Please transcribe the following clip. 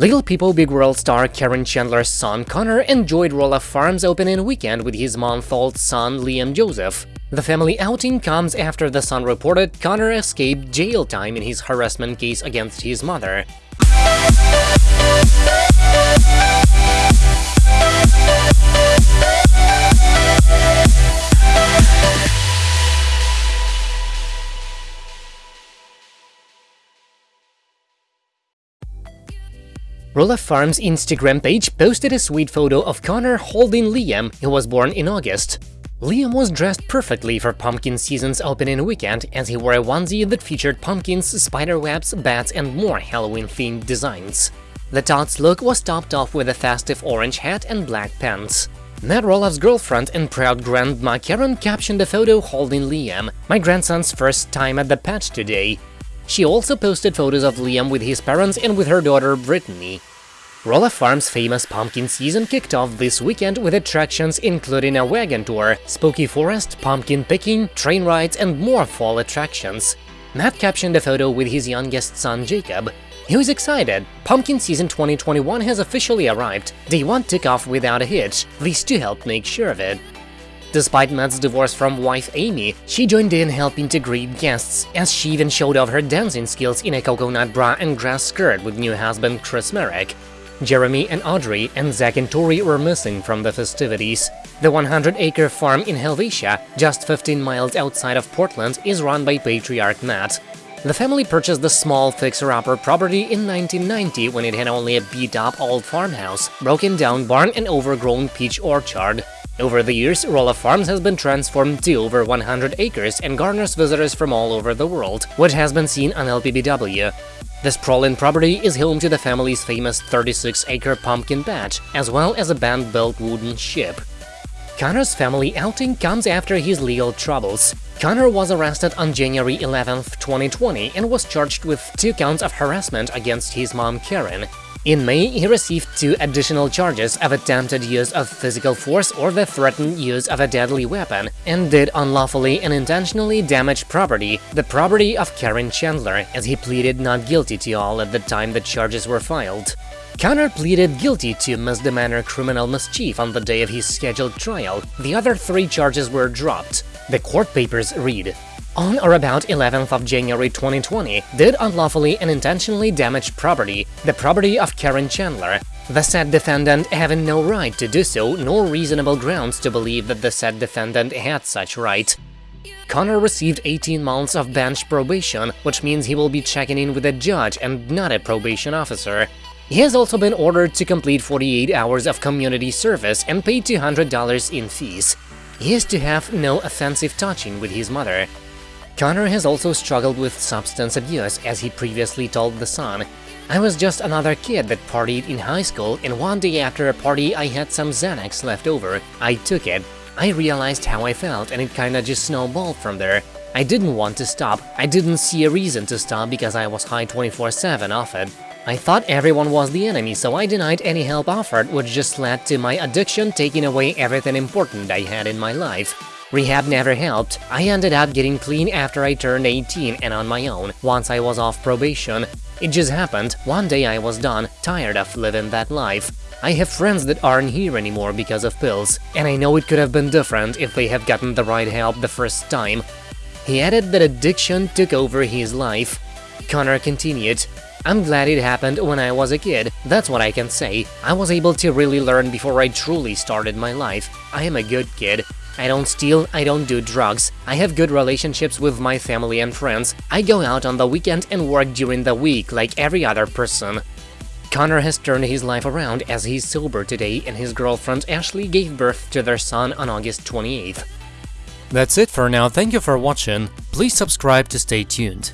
Little People Big World star Caryn Chandler's son Connor enjoyed Roloff Farms opening weekend with his month-old Sun Liam Joseph. The family outing comes after the son reported Connor escaped jail time in his harassment case against his mother. Roloff Farms Instagram page posted a sweet photo of Connor holding Liam, who was born in August. Liam was dressed perfectly for pumpkin season's opening weekend as he wore a onesie that featured pumpkins, spiderwebs, bats and more Halloween-themed designs. The tot's look was topped off with a festive orange hat and black pants. Matt Roloff's girlfriend and proud grandma Caryn captioned the photo holding Liam, my grandson's first time at the pet today. She also posted photos of Liam with his parents and with her daughter Brittany. Roloff Farm's famous pumpkin season kicked off this weekend with attractions including a wagon tour, spooky forest, pumpkin picking, train rides and more fall attractions. Matt captioned the photo with his youngest son Jacob. He was excited. Pumpkin season 2021 has officially arrived. Day 1 took off without a hitch. These two helped make sure of it. Despite Matt's divorce from wife Amy, she joined in helping to greet guests, as she even showed off her dancing skills in a coconut bra and grass skirt with new husband Chris Marek. Jeremy and Audrey and Zach and Tori were missing from the festivities. The 100-acre farm in Helvetia, just 15 miles outside of Portland, is run by patriarch Matt. The family purchased the small fixer-upper property in 1990 when it had only a beat-up old farmhouse, broken-down barn and overgrown peach orchard. Over the years, Roloff Farms has been transformed to over 100 acres and garners visitors from all over the world, which has been seen on LPBW. The sprawling property is home to the family's famous 36-acre pumpkin patch, as well as a band-built wooden ship. Connor's family outing comes after his legal troubles. Connor was arrested on January 11, 2020 and was charged with two counts of harassment against his mom Caryn. In May, he received two additional charges of attempted use of physical force or the threatened use of a deadly weapon, and did unlawfully and intentionally damage property, the property of Caryn Chandler, as he pleaded not guilty to all at the time the charges were filed. Connor pleaded guilty to misdemeanor criminal mischief on the day of his scheduled trial. The other three charges were dropped. The court papers read, on or about 11th of January 2020, did unlawfully and intentionally damage property, the property of Caryn Chandler, the said defendant having no right to do so nor reasonable grounds to believe that the said defendant had such right. Connor received 18 months of bench probation, which means he will be checking in with a judge and not a probation officer. He has also been ordered to complete 48 hours of community service and pay $200 in fees. He is to have no offensive touching with his mother. Connor has also struggled with substance abuse, as he previously told The Sun. I was just another kid that partied in high school, and one day after a party I had some Xanax left over. I took it. I realized how I felt, and it kinda just snowballed from there. I didn't want to stop. I didn't see a reason to stop because I was high 24-7 off it. I thought everyone was the enemy, so I denied any help offered, which just led to my addiction taking away everything important I had in my life. Rehab never helped. I ended up getting clean after I turned 18 and on my own, once I was off probation. It just happened, one day I was done, tired of living that life. I have friends that aren't here anymore because of pills, and I know it could have been different if they had gotten the right help the first time. He added that addiction took over his life. Connor continued, I'm glad it happened when I was a kid, that's what I can say. I was able to really learn before I truly started my life. I am a good kid. I don't steal, I don't do drugs, I have good relationships with my family and friends, I go out on the weekend and work during the week like every other person. Connor has turned his life around as he's sober today and his girlfriend Ashley gave birth to their son on August 28th. That's it for now, thank you for watching, please subscribe to stay tuned.